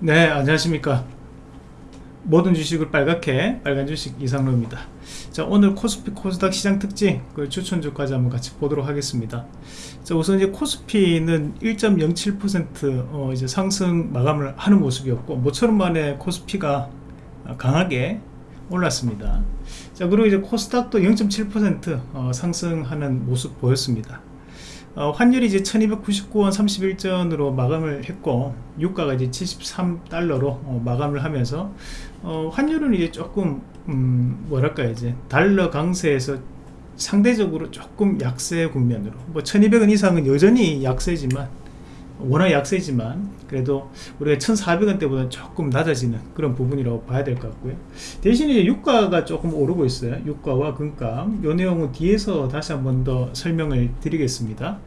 네 안녕하십니까. 모든 주식을 빨갛게 빨간 주식 이상로입니다. 자 오늘 코스피 코스닥 시장 특징 그 추천주까지 한번 같이 보도록 하겠습니다. 자 우선 이제 코스피는 1.07%어 이제 상승 마감을 하는 모습이었고 모처럼 만에 코스피가 강하게 올랐습니다. 자 그리고 이제 코스닥도 0.7%어 상승하는 모습 보였습니다 어, 환율이 이제 1299원 31전으로 마감을 했고 유가가 이제 73달러로 어, 마감을 하면서 어, 환율은 이제 조금 음, 뭐랄까 이제 달러 강세에서 상대적으로 조금 약세 국면으로. 뭐 1200원 이상은 여전히 약세지만 워낙 약세지만 그래도 우리가 1400원대보다 조금 낮아지는 그런 부분이라고 봐야 될 것 같고요. 대신 이제 유가가 조금 오르고 있어요. 유가와 금값 요 내용은 뒤에서 다시 한번 더 설명을 드리겠습니다.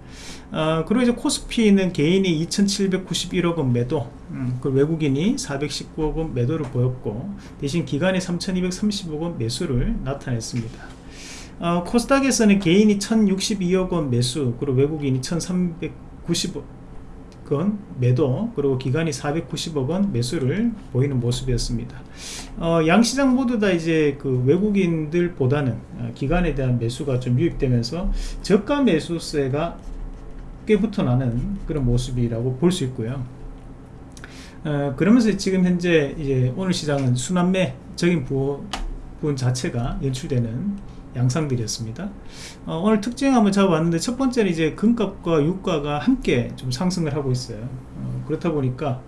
어, 그리고 이제 코스피는 개인이 2791억 원 매도. 음, 그 외국인이 419억 원 매도를 보였고 대신 기관이 3230억 원 매수를 나타냈습니다. 어, 코스닥에서는 개인이 1062억 원 매수 그리고 외국인이 1390억 건 매도 그리고 기간이 490억원 매수를 보이는 모습이었습니다. 어, 양시장 모두 다 이제 그 외국인들 보다는 어, 기간에 대한 매수가 좀 유입되면서 저가 매수세가 꽤 붙어나는 그런 모습이라고 볼 수 있고요. 어, 그러면서 지금 현재 이제 오늘 시장은 순환매적인 부분 자체가 연출되는 양상들이었습니다. 어, 오늘 특징 한번 잡아봤는데 첫 번째는 이제 금값과 유가가 함께 좀 상승을 하고 있어요. 어, 그렇다 보니까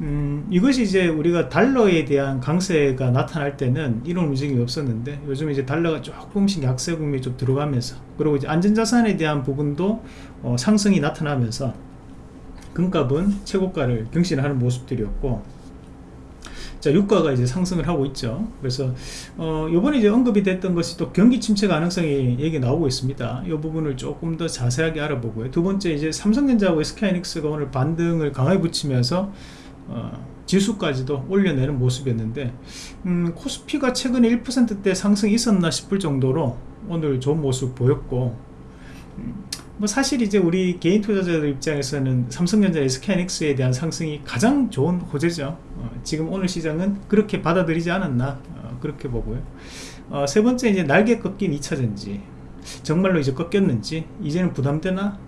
음, 이것이 이제 우리가 달러에 대한 강세가 나타날 때는 이런 움직임이 없었는데 요즘 이제 달러가 조금씩 약세 국면이 좀 들어가면서 그리고 이제 안전자산에 대한 부분도 어, 상승이 나타나면서 금값은 최고가를 경신하는 모습들이었고 자 유가가 이제 상승을 하고 있죠. 그래서 어 요번에 이제 언급이 됐던 것이 또 경기 침체 가능성이 얘기 나오고 있습니다. 이 부분을 조금 더 자세하게 알아보고요. 두 번째 이제 삼성전자하고 SK하이닉스가 오늘 반등을 강하게 붙이면서 어, 지수까지도 올려내는 모습이었는데 음, 코스피가 최근에 1%대 상승이 있었나 싶을 정도로 오늘 좋은 모습 보였고 음, 뭐 사실 이제 우리 개인 투자자들 입장에서는 삼성전자 SK하이닉스에 대한 상승이 가장 좋은 호재죠. 어, 지금 오늘 시장은 그렇게 받아들이지 않았나 어, 그렇게 보고요. 어, 세 번째 이제 날개 꺾인 2차전지. 정말로 이제 꺾였는지 이제는 부담되나?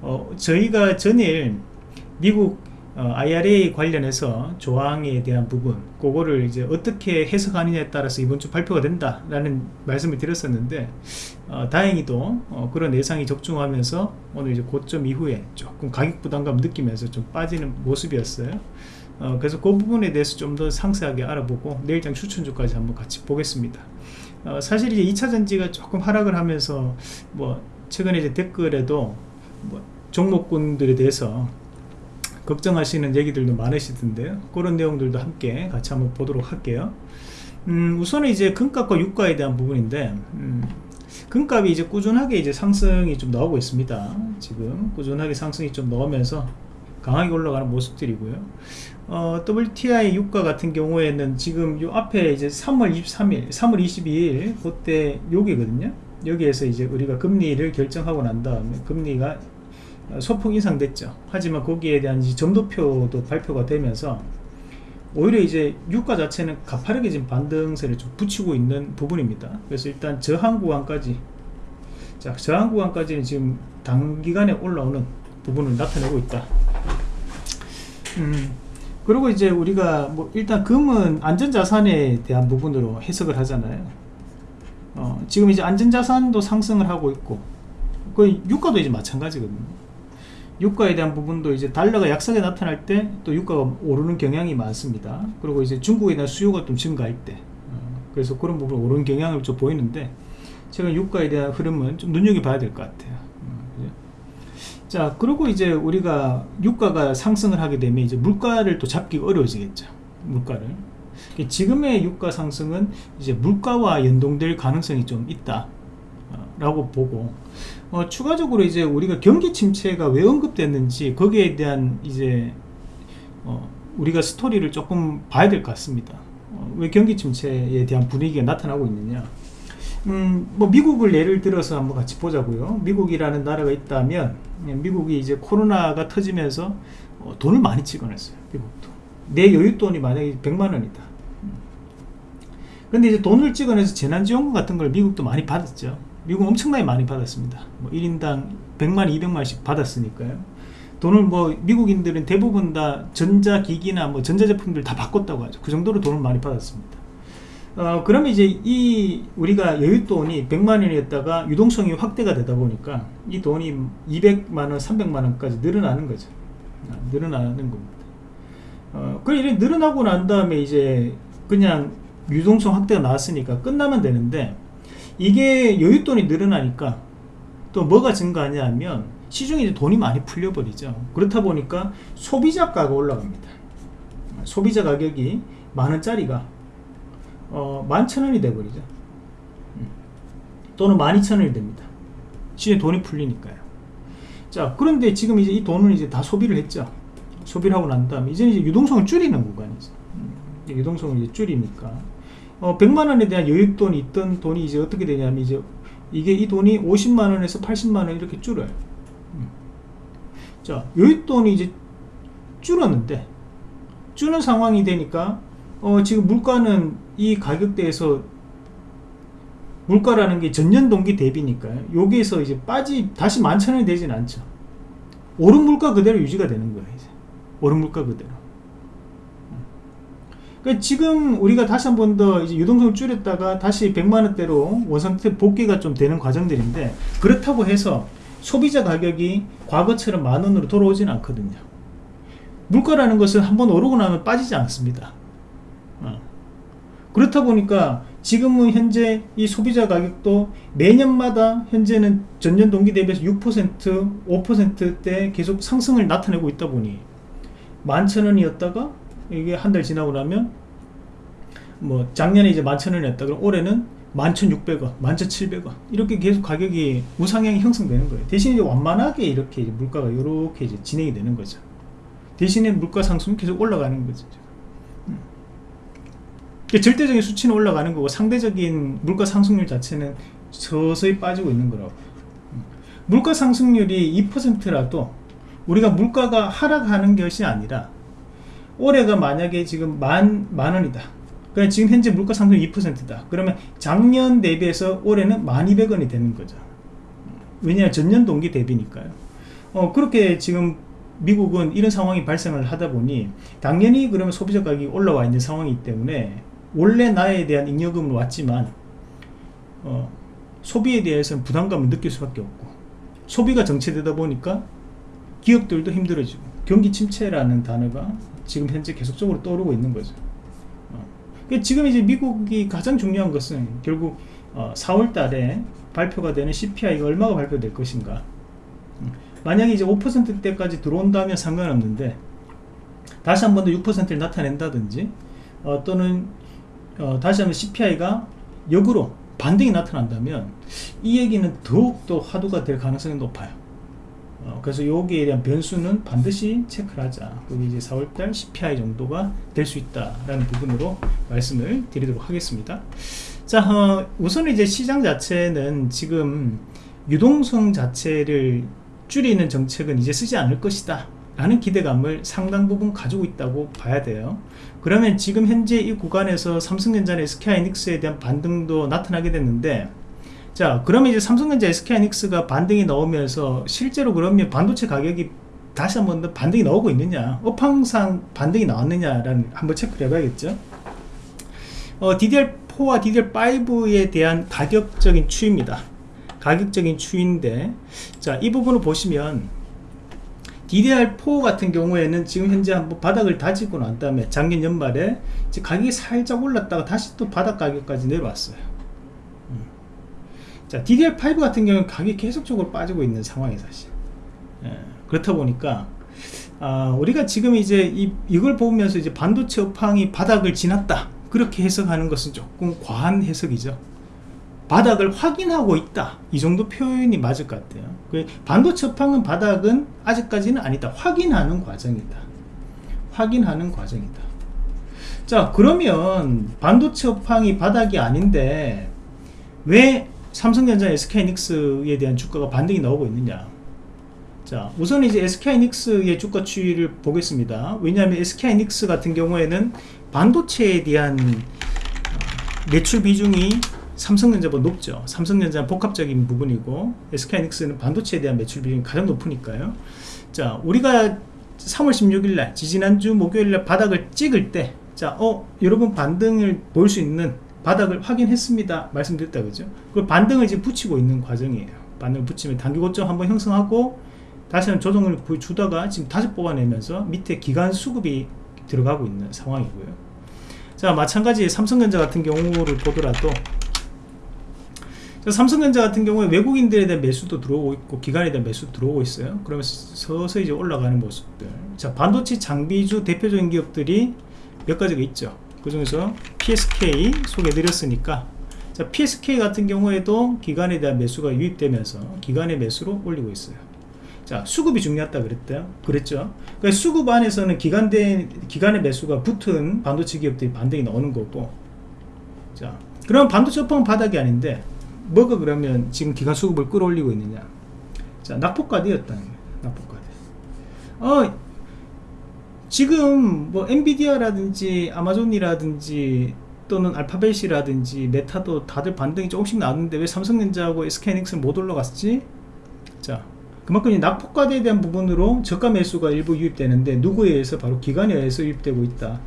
어, 저희가 전일 미국 어, IRA 관련해서 조항에 대한 부분 그거를 이제 어떻게 해석하느냐에 따라서 이번 주 발표가 된다라는 말씀을 드렸었는데 어, 다행히도 어, 그런 예상이 적중하면서 오늘 이제 고점 이후에 조금 가격 부담감 느끼면서 좀 빠지는 모습이었어요. 어, 그래서 그 부분에 대해서 좀 더 상세하게 알아보고 내일장 추천주까지 한번 같이 보겠습니다. 어, 사실 이제 2차전지가 조금 하락을 하면서 뭐 최근에 이제 댓글에도 뭐 종목군들에 대해서 걱정하시는 얘기들도 많으시던데요. 그런 내용들도 함께 같이 한번 보도록 할게요. 음, 우선은 이제 금값과 유가에 대한 부분인데 음, 금값이 이제 꾸준하게 이제 상승이 좀 나오고 있습니다. 지금 꾸준하게 상승이 좀 나오면서 강하게 올라가는 모습들이고요. 어, WTI 유가 같은 경우에는 지금 요 앞에 이제 3월 23일 3월 22일 그때 여기거든요. 여기에서 이제 우리가 금리를 결정하고 난 다음에 금리가 소폭 인상됐죠. 하지만 거기에 대한 점도표도 발표가 되면서 오히려 이제 유가 자체는 가파르게 지금 반등세를 좀 붙이고 있는 부분입니다. 그래서 일단 저항 구간까지 자 저항 구간까지는 지금 단기간에 올라오는 부분을 나타내고 있다. 음, 그리고 이제 우리가 뭐 일단 금은 안전자산에 대한 부분으로 해석을 하잖아요. 어, 지금 이제 안전자산도 상승을 하고 있고 그 유가도 이제 마찬가지거든요 유가에 대한 부분도 이제 달러가 약세게 나타날 때 또 유가가 오르는 경향이 많습니다. 그리고 이제 중국에 대한 수요가 좀 증가할 때. 어, 그래서 그런 부분 오르는 경향을 좀 보이는데 제가 유가에 대한 흐름은 좀 눈여겨봐야 될 것 같아요. 어, 자 그리고 이제 우리가 유가가 상승을 하게 되면 이제 물가를 또 잡기 어려워지겠죠 물가를. 지금의 유가 상승은 이제 물가와 연동될 가능성이 좀 있다 라고 보고 어, 추가적으로 이제 우리가 경기 침체가 왜 언급됐는지 거기에 대한 이제 어, 우리가 스토리를 조금 봐야 될 것 같습니다 어, 왜 경기 침체에 대한 분위기가 나타나고 있느냐 음, 뭐 미국을 예를 들어서 한번 같이 보자고요 미국이라는 나라가 있다면 예, 미국이 이제 코로나가 터지면서 어, 돈을 많이 찍어냈어요 미국도 내 여윳돈이 만약에 100만 원이다. 근데 이제 돈을 찍어내서 재난지원금 같은 걸 미국도 많이 받았죠. 미국 엄청나게 많이 받았습니다. 뭐 1인당 100만, 200만씩 받았으니까요. 돈을 뭐 미국인들은 대부분 다 전자기기나 뭐 전자제품들 다 바꿨다고 하죠. 그 정도로 돈을 많이 받았습니다. 어, 그러면 이제 이 우리가 여윳돈이 100만 원이었다가 유동성이 확대가 되다 보니까 이 돈이 200만 원, 300만 원까지 늘어나는 거죠. 아, 늘어나는 겁니다. 어, 그 일이 늘어나고 난 다음에 이제 그냥 유동성 확대가 나왔으니까 끝나면 되는데 이게 여윳돈이 늘어나니까 또 뭐가 증가하냐 하면 시중에 이제 돈이 많이 풀려버리죠. 그렇다 보니까 소비자가가 올라갑니다. 소비자 가격이 만원짜리가 어, 만천원이 돼버리죠. 음. 또는 만이천원이 됩니다. 시중에 돈이 풀리니까요. 자, 그런데 지금 이제 이 돈을 이제 다 소비를 했죠. 소비를 하고 난 다음에 이제 이제 유동성을 줄이는 구간이죠. 음, 유동성을 이제 줄이니까 어, 100만 원에 대한 여윳 돈이 있던 돈이 이제 어떻게 되냐면 이제 이게 이 돈이 50만 원에서 80만 원 이렇게 줄어요. 음. 자, 여윳 돈이 이제 줄었는데 줄은 상황이 되니까 어, 지금 물가는 이 가격대에서 물가라는 게 전년 동기 대비니까요. 여기에서 이제 빠지 다시 만천 원이 되진 않죠. 오른 물가 그대로 유지가 되는 거예요. 이제 오른 물가 그대로. 그러니까 지금 우리가 다시 한 번 더 유동성을 줄였다가 다시 100만 원대로 원상태 복귀가 좀 되는 과정들인데 그렇다고 해서 소비자 가격이 과거처럼 만 원으로 돌아오지는 않거든요. 물가라는 것은 한번 오르고 나면 빠지지 않습니다. 어. 그렇다 보니까 지금은 현재 이 소비자 가격도 매년마다 현재는 전년 동기 대비해서 6% 5%대 계속 상승을 나타내고 있다 보니 만천원이었다가 이게 한 달 지나고 나면 뭐 작년에 이제 만천원이었다. 그럼 올해는 만천육백 원 만천칠백 원. 이렇게 계속 가격이 우상향이 형성되는 거예요. 대신 이제 완만하게 이렇게 이제 물가가 이렇게 이제 진행이 되는 거죠. 대신에 물가 상승은 계속 올라가는 거죠 음. 절대적인 수치는 올라가는 거고 상대적인 물가 상승률 자체는 서서히 빠지고 있는 거라고. 음. 물가 상승률이 2%라도 우리가 물가가 하락하는 것이 아니라 올해가 만약에 지금 만, 만 원이다. 그러니까 지금 현재 물가 상승 2%다. 그러면 작년 대비해서 올해는 1200원이 되는 거죠. 왜냐 전년 동기 대비니까요. 어, 그렇게 지금 미국은 이런 상황이 발생을 하다 보니 당연히 그러면 소비자 가격이 올라와 있는 상황이기 때문에 원래 나에 대한 잉여금은 왔지만 어, 소비에 대해서는 부담감을 느낄 수밖에 없고 소비가 정체되다 보니까 기업들도 힘들어지고 경기 침체라는 단어가 지금 현재 계속적으로 떠오르고 있는 거죠. 어. 그러니까 지금 이제 미국이 가장 중요한 것은 결국 어, 4월 달에 발표가 되는 CPI가 얼마가 발표될 것인가. 음. 만약에 이제 5%대까지 들어온다면 상관없는데 다시 한 번 더 6%를 나타낸다든지 어, 또는 어, 다시 한번 CPI가 역으로 반등이 나타난다면 이 얘기는 더욱더 화두가 될 가능성이 높아요. 어, 그래서 여기에 대한 변수는 반드시 체크를 하자. 그게 이제 4월달 CPI 정도가 될 수 있다라는 부분으로 말씀을 드리도록 하겠습니다. 자 어, 우선 이제 시장 자체는 지금 유동성 자체를 줄이는 정책은 이제 쓰지 않을 것이다 라는 기대감을 상당 부분 가지고 있다고 봐야 돼요. 그러면 지금 현재 이 구간에서 삼성전자나 SK하이닉스에 대한 반등도 나타나게 됐는데 자 그러면 이제 삼성전자 SK하이닉스가 반등이 나오면서 실제로 그러면 반도체 가격이 다시 한번 더 반등이 나오고 있느냐? 업황상 반등이 나왔느냐라는 한번 체크를 해봐야겠죠? 어, DDR4와 DDR5에 대한 가격적인 추이입니다. 가격적인 추이인데 자이 부분을 보시면 DDR4 같은 경우에는 지금 현재 한번 바닥을 다지고 난 다음에 작년 연말에 가격이 살짝 올랐다가 다시 또 바닥 가격까지 내려왔어요 자 DDR5 같은 경우는 가격이 계속적으로 빠지고 있는 상황이 사실. 예, 그렇다 보니까 아, 우리가 지금 이제 이, 이걸 보면서 이제 반도체 업황이 바닥을 지났다. 그렇게 해석하는 것은 조금 과한 해석이죠. 바닥을 확인하고 있다. 이 정도 표현이 맞을 것 같아요. 그 반도체 업황은 바닥은 아직까지는 아니다. 확인하는 과정이다. 확인하는 과정이다. 자 그러면 반도체 업황이 바닥이 아닌데 왜 삼성전자 SK이닉스에 대한 주가가 반등이 나오고 있느냐. 자 우선 이제 SK하이닉스의 주가 추이를 보겠습니다. 왜냐하면 SK하이닉스 같은 경우에는 반도체에 대한 어, 매출 비중이 삼성전자보다 높죠. 삼성전자는 복합적인 부분이고 SK하이닉스는 반도체에 대한 매출 비중이 가장 높으니까요. 자 우리가 3월 16일날 지지난주 목요일날 바닥을 찍을 때 자, 어, 여러분 반등을 볼 수 있는 바닥을 확인했습니다. 말씀드렸다 그죠? 그 반등을 지금 붙이고 있는 과정이에요. 반등을 붙이면 단기 고점 한번 형성하고 다시 한번 조정을 보여주다가 지금 다시 뽑아내면서 밑에 기간 수급이 들어가고 있는 상황이고요. 자, 마찬가지 삼성전자 같은 경우를 보더라도 삼성전자 같은 경우에 외국인들에 대한 매수도 들어오고 있고 기관에 대한 매수 들어오고 있어요. 그러면서 서서히 이제 올라가는 모습들. 자, 반도체 장비주 대표적인 기업들이 몇 가지가 있죠. 그 중에서 PSK 소개해드렸으니까 자, PSK 같은 경우에도 기관에 대한 매수가 유입되면서 기관의 매수로 올리고 있어요. 자, 수급이 중요하다 그랬대요. 그랬죠. 그러니까 수급 안에서는 기관대, 기관의 매수가 붙은 반도체 기업들이 반등이 나오는 거고. 자, 그럼 반도체 업황은 바닥이 아닌데, 뭐가 그러면 지금 기관 수급을 끌어올리고 있느냐. 자, 낙폭과대였다는 거예요. 낙폭과대. 어, 지금 뭐 엔비디아라든지 아마존이라든지 또는 알파벳이라든지 메타도 다들 반등이 조금씩 나왔는데 왜 삼성전자하고 SK하이닉스는 못 올라갔지? 자 그만큼 이 낙폭과대에 대한 부분으로 저가 매수가 일부 유입되는데 누구에 의해서? 바로 기관에 의해서 유입되고 있다.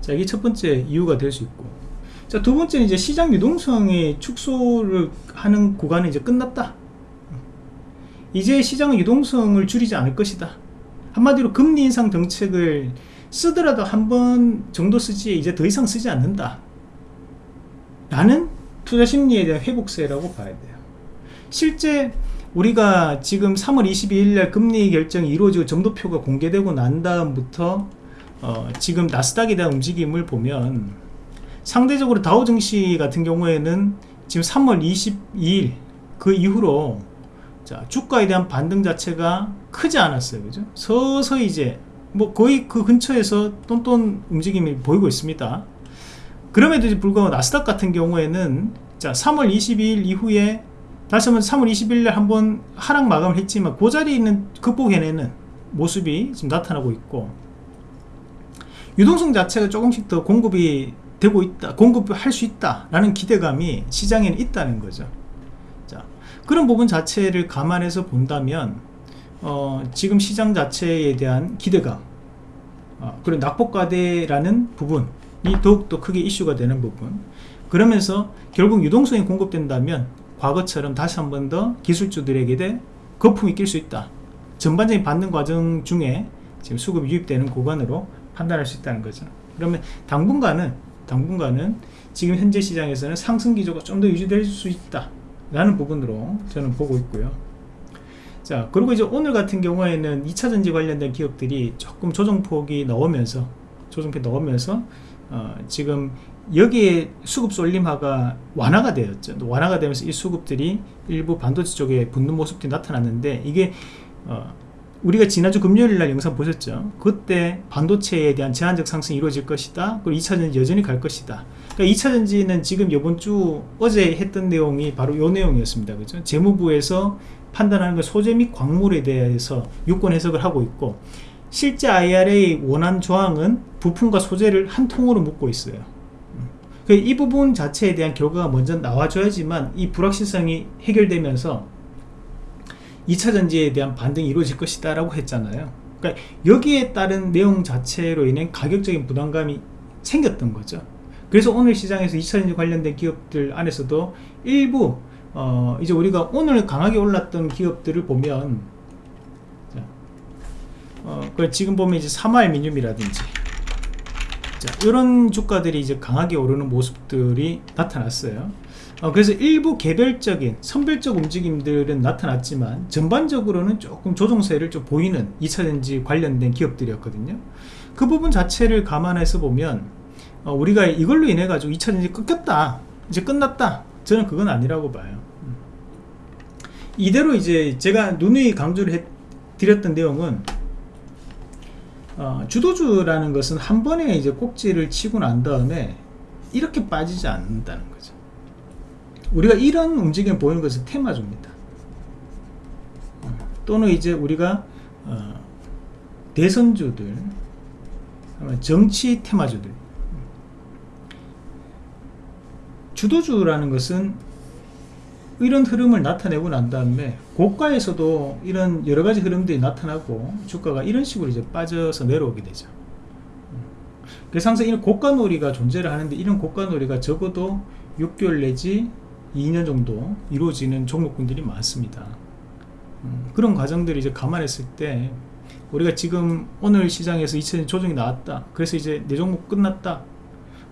자 이게 첫 번째 이유가 될 수 있고. 자 두 번째는 이제 시장 유동성의 축소를 하는 구간이 이제 끝났다. 이제 시장은 유동성을 줄이지 않을 것이다 한마디로 금리 인상 정책을 쓰더라도 한 번 정도 쓰지 이제 더 이상 쓰지 않는다. 라는 투자 심리에 대한 회복세라고 봐야 돼요. 실제 우리가 지금 3월 22일 날 금리 결정이 이루어지고 점도표가 공개되고 난 다음부터 어 지금 나스닥에 대한 움직임을 보면 상대적으로 다우 증시 같은 경우에는 지금 3월 22일 그 이후로 자 주가에 대한 반등 자체가 크지 않았어요. 그죠? 서서히 이제 뭐 거의 그 근처에서 똔똔 움직임이 보이고 있습니다. 그럼에도 불구하고 나스닥 같은 경우에는 자 3월 22일 이후에 다시 한번 3월 20일 날 한번 하락 마감을 했지만 그 자리에 있는 극복해내는 모습이 지금 나타나고 있고 유동성 자체가 조금씩 더 공급이 되고 있다 공급할 수 있다 라는 기대감이 시장에는 있다는 거죠. 그런 부분 자체를 감안해서 본다면 어, 지금 시장 자체에 대한 기대감. 어, 그리고 낙폭과대라는 부분이 더욱더 크게 이슈가 되는 부분. 그러면서 결국 유동성이 공급된다면 과거처럼 다시 한 번 더 기술주들에게 대 거품이 낄 수 있다. 전반적인 받는 과정 중에 지금 수급이 유입되는 구간으로 판단할 수 있다는 거죠. 그러면 당분간은 당분간은 지금 현재 시장에서는 상승 기조가 좀 더 유지될 수 있다 라는 부분으로 저는 보고 있고요 자 그리고 이제 오늘 같은 경우에는 2차전지 관련된 기업들이 조금 조정폭이 나오면서 조정폭이 나오면서 어, 지금 여기에 수급 쏠림화가 완화가 되었죠. 완화가 되면서 이 수급들이 일부 반도체 쪽에 붙는 모습들이 나타났는데 이게 어, 우리가 지난주 금요일 날 영상 보셨죠? 그때 반도체에 대한 제한적 상승이 이루어질 것이다. 그리고 2차전지 여전히 갈 것이다. 그러니까 2차전지는 지금 이번 주 어제 했던 내용이 바로 이 내용이었습니다. 그죠? 재무부에서 판단하는 것 소재 및 광물에 대해서 유권 해석을 하고 있고 실제 IRA 원안 조항은 부품과 소재를 한 통으로 묶고 있어요. 그러니까 이 부분 자체에 대한 결과가 먼저 나와줘야지만 이 불확실성이 해결되면서 2차 전지에 대한 반등이 이루어질 것이다 라고 했잖아요. 그러니까 여기에 따른 내용 자체로 인해 가격적인 부담감이 생겼던 거죠. 그래서 오늘 시장에서 2차 전지 관련된 기업들 안에서도 일부 어 이제 우리가 오늘 강하게 올랐던 기업들을 보면 자, 어, 지금 보면 이제 사마알미늄이라든지 이런 주가들이 이제 강하게 오르는 모습들이 나타났어요. 어, 그래서 일부 개별적인 선별적 움직임들은 나타났지만 전반적으로는 조금 조정세를 좀 보이는 2차전지 관련된 기업들이었거든요. 그 부분 자체를 감안해서 보면 어, 우리가 이걸로 인해 가지고 2차전지 끊겼다 이제 끝났다 저는 그건 아니라고 봐요 음. 이대로 이제 제가 누누이 강조를 해 드렸던 내용은 어, 주도주라는 것은 한 번에 이제 꼭지를 치고 난 다음에 이렇게 빠지지 않는다는 거죠 우리가 이런 움직임을 보이는 것은 테마주입니다 또는 이제 우리가 어, 대선주들 정치 테마주들 주도주라는 것은 이런 흐름을 나타내고 난 다음에 고가에서도 이런 여러 가지 흐름들이 나타나고 주가가 이런 식으로 이제 빠져서 내려오게 되죠. 그래서 항상 이런 고가 놀이가 존재를 하는데 이런 고가 놀이가 적어도 6개월 내지 2년 정도 이루어지는 종목군들이 많습니다. 음, 그런 과정들을 이제 감안했을 때 우리가 지금 오늘 시장에서 2차 조정이 나왔다. 그래서 이제 내 종목 끝났다.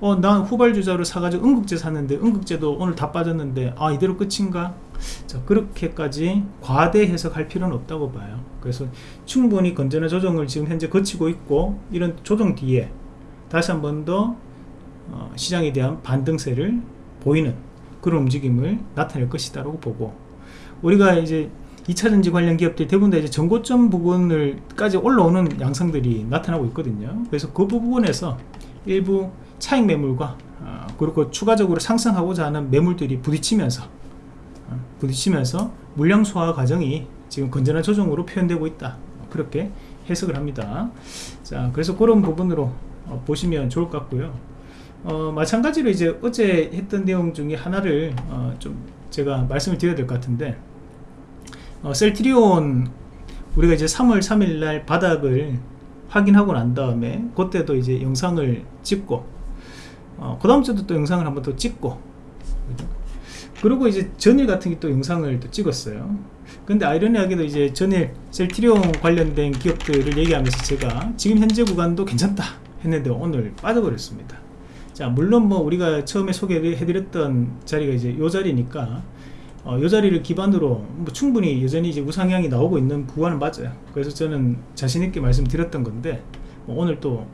어, 난 후발주자로 사가지고 응급제 샀는데 응급제도 오늘 다 빠졌는데 아 이대로 끝인가? 자 그렇게까지 과대 해석할 필요는 없다고 봐요. 그래서 충분히 건전한 조정을 지금 현재 거치고 있고 이런 조정 뒤에 다시 한 번더 어, 시장에 대한 반등세를 보이는 그런 움직임을 나타낼 것이다 라고 보고 우리가 이제 2차전지 관련 기업들이 대부분 다 이제 전고점 부분을까지 올라오는 양상들이 나타나고 있거든요. 그래서 그 부분에서 일부 차익 매물과 어, 그리고 추가적으로 상승하고자 하는 매물들이 부딪히면서 어, 부딪히면서 물량 소화 과정이 지금 건전한 조정으로 표현되고 있다. 그렇게 해석을 합니다. 자, 그래서 그런 부분으로 어, 보시면 좋을 것 같고요. 어, 마찬가지로 이제 어제 했던 내용 중에 하나를 어, 좀 제가 말씀을 드려야 될 것 같은데 어, 셀트리온 우리가 이제 3월 3일 날 바닥을 확인하고 난 다음에 그때도 이제 영상을 찍고 어, 그 다음 주도 또 영상을 한번 더 찍고. 그리고 이제 전일 같은 게 또 영상을 또 찍었어요. 근데 아이러니하게도 이제 전일 셀트리온 관련된 기업들을 얘기하면서 제가 지금 현재 구간도 괜찮다 했는데 오늘 빠져버렸습니다. 자 물론 뭐 우리가 처음에 소개해드렸던 자리가 이제 요 자리니까 어, 이 자리를 기반으로 뭐 충분히 여전히 이제 우상향이 나오고 있는 구간은 맞아요. 그래서 저는 자신있게 말씀드렸던 건데 뭐 오늘 또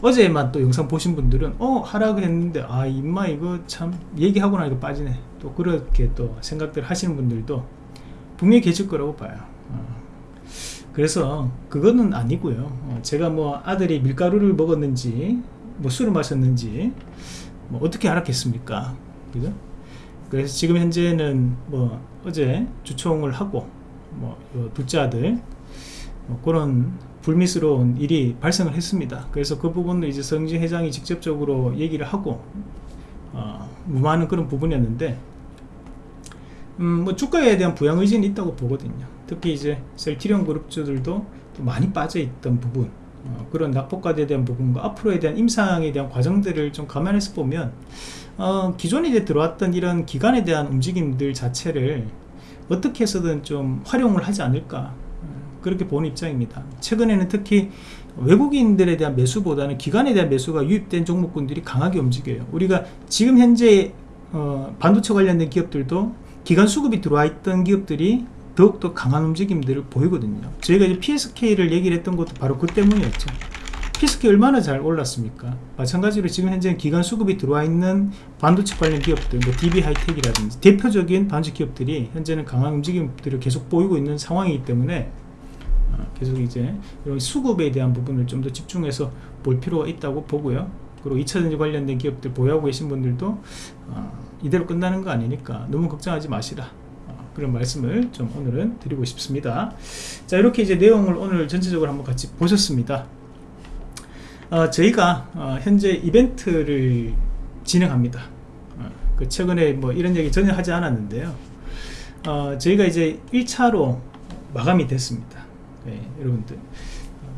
어제만 또 영상 보신 분들은 어 하락을 했는데 아 임마 이거 참 얘기하고 나니까 빠지네. 또 그렇게 또 생각들 하시는 분들도 분명히 계실 거라고 봐요. 어. 그래서 그거는 아니고요. 어, 제가 뭐 아들이 밀가루를 먹었는지 뭐 술을 마셨는지 뭐 어떻게 알았겠습니까? 그죠? 그래서 지금 현재는 뭐 어제 주총을 하고 뭐 둘째 아들 뭐 그런 불미스러운 일이 발생을 했습니다. 그래서 그 부분을 이제 성진 회장이 직접적으로 얘기를 하고 어, 무마하는 그런 부분이었는데 음, 뭐 주가에 대한 부양 의지는 있다고 보거든요. 특히 이제 셀티리온 그룹주들도 많이 빠져있던 부분 어, 그런 낙폭과대에 대한 부분과 앞으로에 대한 임상에 대한 과정들을 좀 감안해서 보면 어, 기존에 이제 들어왔던 이런 기간에 대한 움직임들 자체를 어떻게 해서든 좀 활용을 하지 않을까 어, 그렇게 보는 입장입니다. 최근에는 특히 외국인들에 대한 매수보다는 기관에 대한 매수가 유입된 종목군들이 강하게 움직여요. 우리가 지금 현재 어, 반도체 관련된 기업들도 기관 수급이 들어와 있던 기업들이 더욱더 강한 움직임들을 보이거든요. 저희가 이제 PSK를 얘기를 했던 것도 바로 그 때문이었죠. 피스키 얼마나 잘 올랐습니까? 마찬가지로 지금 현재 기간 수급이 들어와 있는 반도체 관련 기업들, 뭐 DB 하이텍이라든지 대표적인 반도체 기업들이 현재는 강한 움직임들을 계속 보이고 있는 상황이기 때문에 어, 계속 이제 이런 수급에 대한 부분을 좀 더 집중해서 볼 필요가 있다고 보고요. 그리고 2차전지 관련된 기업들 보유하고 계신 분들도 어, 이대로 끝나는 거 아니니까 너무 걱정하지 마시라. 어, 그런 말씀을 좀 오늘은 드리고 싶습니다. 자 이렇게 이제 내용을 오늘 전체적으로 한번 같이 보셨습니다. 어, 저희가 어, 현재 이벤트를 진행합니다 어, 그 최근에 뭐 이런 얘기 전혀 하지 않았는데요 어, 저희가 이제 1차로 마감이 됐습니다 네, 여러분들. 어,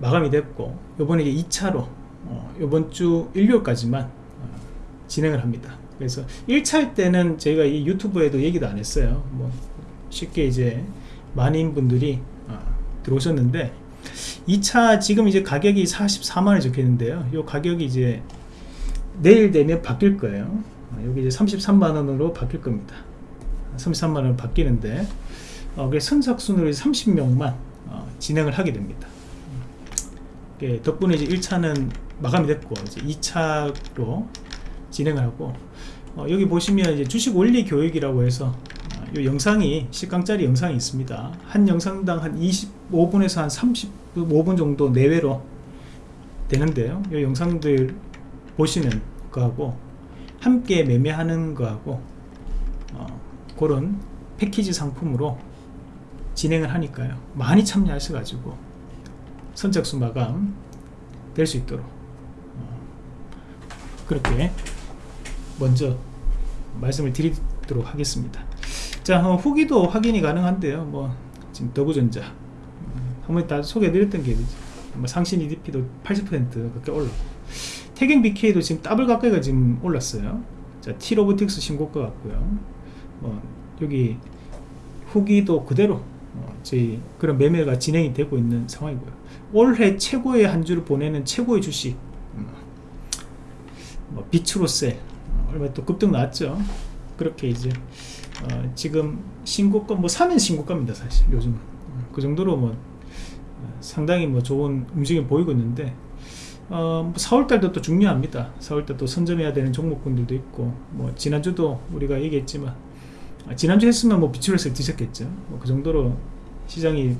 마감이 됐고 요번에 2차로 요번 주 일요일까지만 어, 진행을 합니다. 그래서 1차 때는 저희가 이 유튜브에도 얘기도 안 했어요. 뭐 쉽게 이제 많은 분들이 들어오셨는데 2차 지금 이제 가격이 44만원 적혀 있는데요. 이 가격이 이제 내일 되면 바뀔 거예요. 어, 여기 이제 33만원으로 바뀔 겁니다. 33만원 바뀌는데 어, 선착순으로 30명만 어, 진행을 하게 됩니다. 예, 덕분에 이제 1차는 마감이 됐고 이제 2차로 진행을 하고 어, 여기 보시면 이제 주식 원리 교육이라고 해서 이 영상이 10강짜리 영상이 있습니다. 한 영상당 한 25분에서 한 35분 정도 내외로 되는데요. 이 영상들 보시는 거하고 함께 매매하는 거하고 어, 그런 패키지 상품으로 진행을 하니까요. 많이 참여하셔 가지고 선착순 마감 될 수 있도록 어, 그렇게 먼저 말씀을 드리도록 하겠습니다. 자 어, 후기도 확인이 가능한데요. 뭐 지금 더부전자 음, 한번 다 소개해드렸던 게 뭐 상신 EDP도 80% 그렇게 올랐고 태경 BK도 지금 더블 가까이가 지금 올랐어요. 자 T로보틱스 신고가 같고요. 뭐 여기 후기도 그대로 어, 저희 그런 매매가 진행이 되고 있는 상황이고요. 올해 최고의 한 주를 보내는 최고의 주식 음, 뭐 비츠로셀 어, 얼마 또 급등 나왔죠. 그렇게 이제 어, 지금 신고가 뭐 사면 신고가입니다 사실 요즘 음, 그 정도로 뭐 어, 상당히 뭐 좋은 움직임 보이고 있는데 어, 뭐 4월달도 또 중요합니다. 4월달 또 선점해야 되는 종목군들도 있고 뭐 지난주도 우리가 얘기했지만 아, 지난주 했으면 뭐 비추레스를 드셨겠죠. 뭐 그 정도로 시장이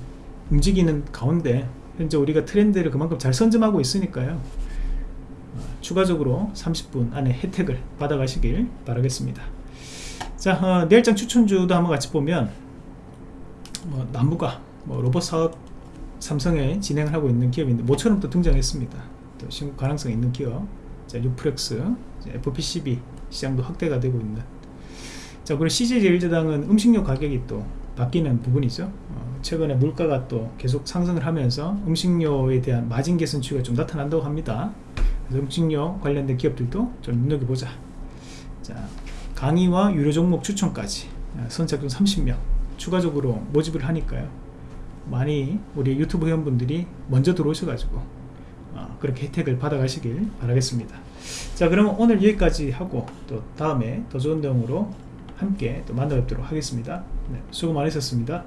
움직이는 가운데 현재 우리가 트렌드를 그만큼 잘 선점하고 있으니까요. 어, 추가적으로 30분 안에 혜택을 받아가시길 바라겠습니다. 자 어, 내일장 추천주도 한번 같이 보면 뭐 나무가 뭐 로봇 사업 삼성에 진행을 하고 있는 기업인데 모처럼 또 등장했습니다. 또 신고 가능성 있는 기업. 자 유프렉스 이제 FPCB 시장도 확대가 되고 있는 자 그리고 CJ제일제당은 음식료 가격이 또 바뀌는 부분이죠. 어, 최근에 물가가 또 계속 상승을 하면서 음식료에 대한 마진 개선 추이가 좀 나타난다고 합니다. 그래서 음식료 관련된 기업들도 좀 눈여겨보자. 자 강의와 유료 종목 추천까지. 아, 선착순 30명 추가적으로 모집을 하니까요. 많이 우리 유튜브 회원분들이 먼저 들어오셔가지고 어, 그렇게 혜택을 받아 가시길 바라겠습니다. 자 그러면 오늘 여기까지 하고 또 다음에 더 좋은 내용으로 함께 또 만나 뵙도록 하겠습니다. 네, 수고 많으셨습니다